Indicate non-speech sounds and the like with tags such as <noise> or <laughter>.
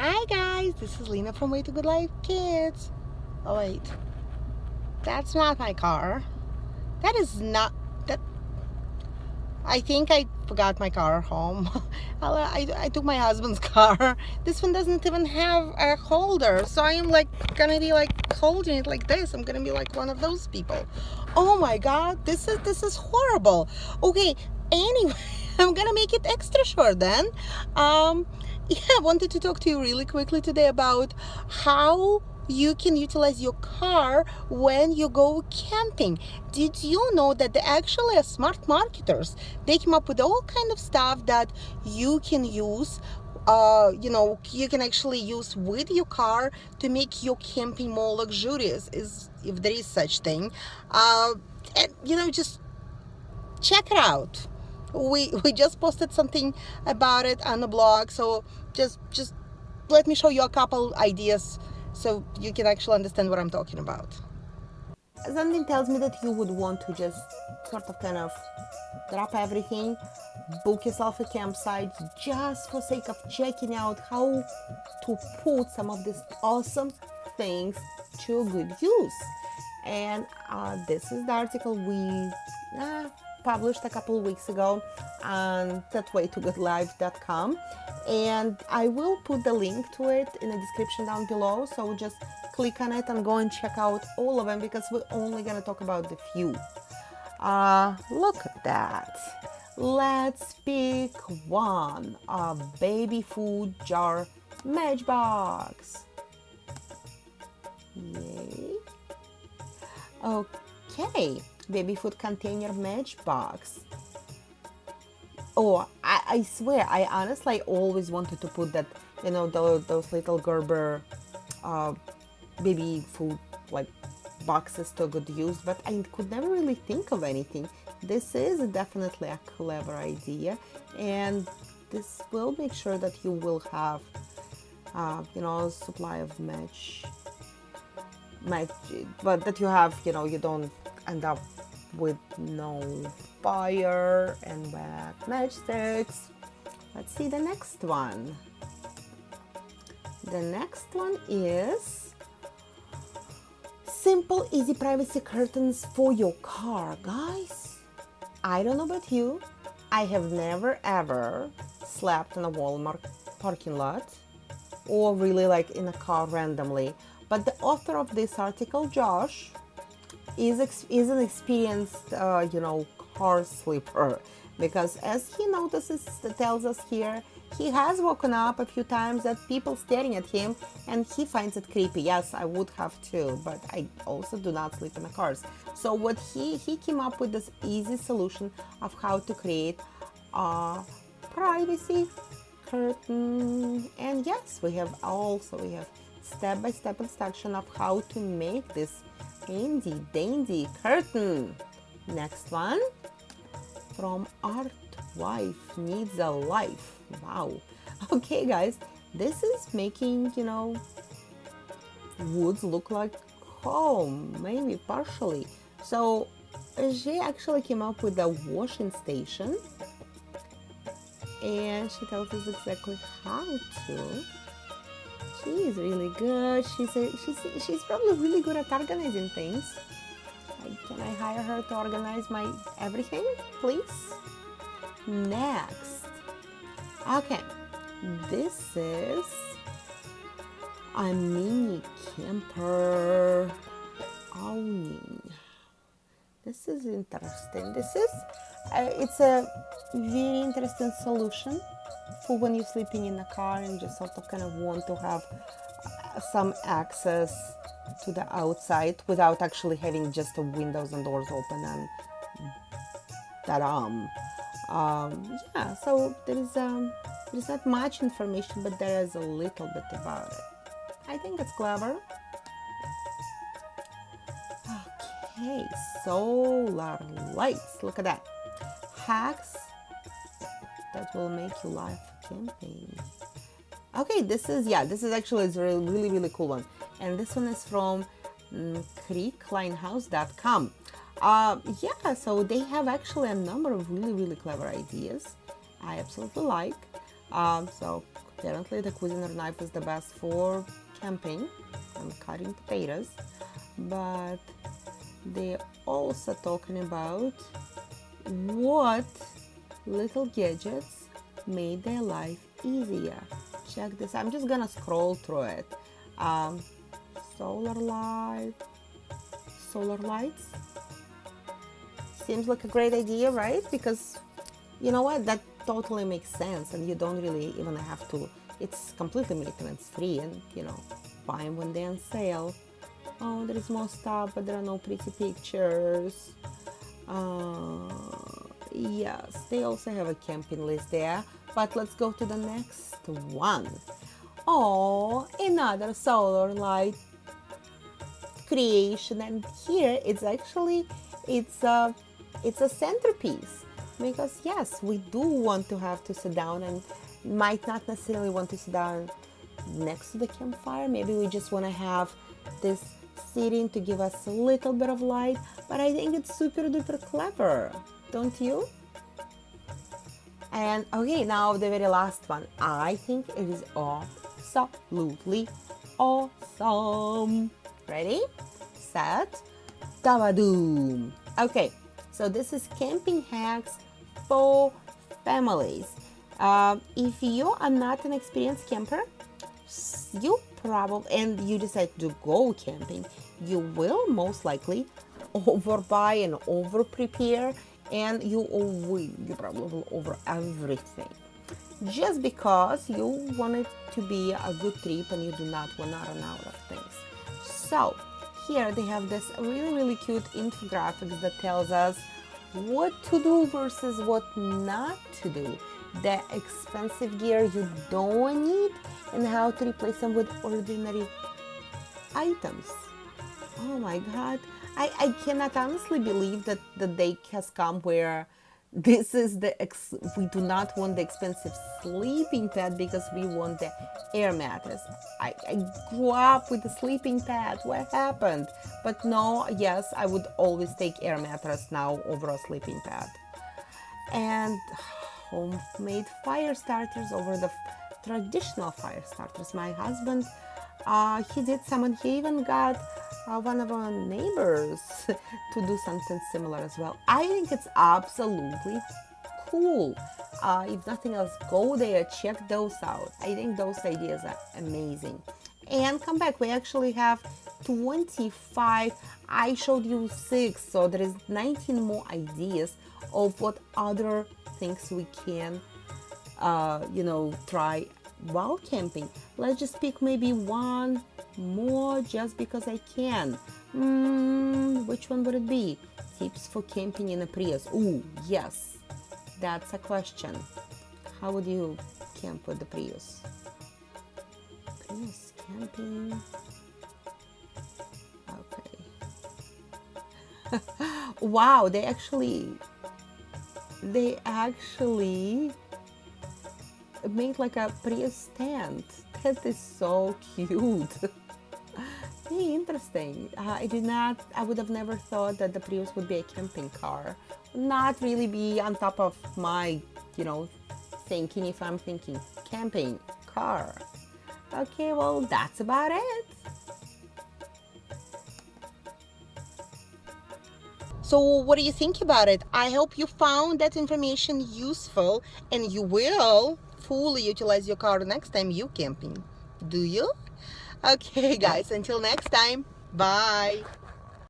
Hi guys, this is Lena from Way to Good Life Kids. Oh wait, that's not my car. That is not, that, I think I forgot my car home. <laughs> I, I took my husband's <laughs> car. This one doesn't even have a holder. So I am like gonna be like holding it like this. I'm gonna be like one of those people. Oh my God, this is, this is horrible. Okay, anyway, I'm gonna make it extra short then. Um, yeah, I wanted to talk to you really quickly today about how you can utilize your car when you go camping. Did you know that they actually are smart marketers? They came up with all kind of stuff that you can use uh, you know, you can actually use with your car to make your camping more luxurious, is if there is such thing. Uh, and, you know, just check it out. We, we just posted something about it on the blog, so just just let me show you a couple ideas so you can actually understand what I'm talking about. Something tells me that you would want to just sort of kind of drop everything, book yourself a campsite just for sake of checking out how to put some of these awesome things to good use. And uh, this is the article we uh, published a couple weeks ago on thatwaytogoodlife.com and I will put the link to it in the description down below so just click on it and go and check out all of them because we're only gonna talk about the few. Uh, look at that. Let's pick one a baby food jar matchbox. Yay. Okay baby food container matchbox oh I, I swear I honestly always wanted to put that you know those, those little Gerber uh, baby food like boxes to good use but I could never really think of anything. This is definitely a clever idea and this will make sure that you will have uh, you know supply of match match but that you have you know you don't end up with no fire and wet matchsticks. Let's see the next one. The next one is simple easy privacy curtains for your car guys I don't know about you I have never ever slept in a Walmart parking lot or really like in a car randomly but the author of this article Josh is, is an experienced, uh, you know, car sleeper because as he notices, tells us here, he has woken up a few times at people staring at him and he finds it creepy. Yes, I would have too, but I also do not sleep in the cars. So what he, he came up with this easy solution of how to create a privacy curtain. And yes, we have also, we have step-by-step -step instruction of how to make this handy dandy curtain. Next one from Art Wife Needs a Life. Wow. <laughs> Okay, guys, this is making, you know, woods look like home, maybe partially. So she actually came up with a washing station and she tells us exactly how to She's really good. She's a, she's she's probably really good at organizing things. Can I hire her to organize my everything, please? Next. Okay, this is a mini camper awning. This is interesting. This is, uh, it's a very interesting solution for when you're sleeping in a car and just sort of kind of want to have uh, some access to the outside without actually having just the windows and doors open and that um um yeah so there is um there's not much information but there is a little bit about it. I think it's clever okay solar lights look at that. Hacks that will make you life campaign. Okay, this is, yeah, this is actually a really, really cool one. And this one is from um, creeklinehouse.com. Uh, yeah, so they have actually a number of really, really clever ideas. I absolutely like. Um, so Apparently the Cuisinart knife is the best for camping and cutting potatoes, but they're also talking about what little gadgets made their life easier. Check this. I'm just gonna scroll through it. Um, solar light, solar lights. Seems like a great idea, right? Because you know what? That totally makes sense, and you don't really even have to. It's completely maintenance free, and you know, buy them when they're on sale. Oh, there is more stuff, but there are no pretty pictures. Uh, yes, they also have a camping list there. But let's go to the next one. Oh, another solar light creation, and here it's actually it's a it's a centerpiece because yes, we do want to have to sit down and might not necessarily want to sit down next to the campfire. Maybe we just want to have this sitting to give us a little bit of light, but I think it's super duper clever, don't you? And okay, now the very last one. I think it is absolutely awesome. Ready, set, tabadoom. Okay, so this is camping hacks for families. Uh, if you are not an experienced camper, you probably and you decide to go camping, you will most likely overbuy and over prepare and you over you probably will over everything. Just because you want it to be a good trip and you do not want to run out of things. So here they have this really really cute infographics that tells us what to do versus what not to do. The expensive gear you don't need and how to replace them with ordinary items. Oh my god I, I cannot honestly believe that the day has come where this is the ex we do not want the expensive sleeping pad because we want the air mattress. I, I grew up with the sleeping pad. What happened? But no yes i would always take air mattress now over a sleeping pad. And <sighs> homemade fire starters over the traditional fire starters. My husband uh, he did someone he even got uh, one of our neighbors <laughs> to do something similar as well. I think it's absolutely cool. Uh, if nothing else, go there, check those out. I think those ideas are amazing. And come back, we actually have 25. I showed you six, so there is 19 more ideas of what other things we can, uh, you know, try while camping. Let's just pick maybe one more just because I can. Mm, which one would it be? Tips for camping in a Prius. Ooh, yes, that's a question. How would you camp with the Prius? Prius camping. Okay. <laughs> wow, they actually, they actually made like a Prius tent. That is so cute. <laughs> Interesting. Uh, I did not, I would have never thought that the Prius would be a camping car. Not really be on top of my, you know, thinking if I'm thinking camping car. Okay, well, that's about it. So what do you think about it? I hope you found that information useful and you will fully utilize your car next time you camping. Do you? <laughs> Okay guys, until next time, bye.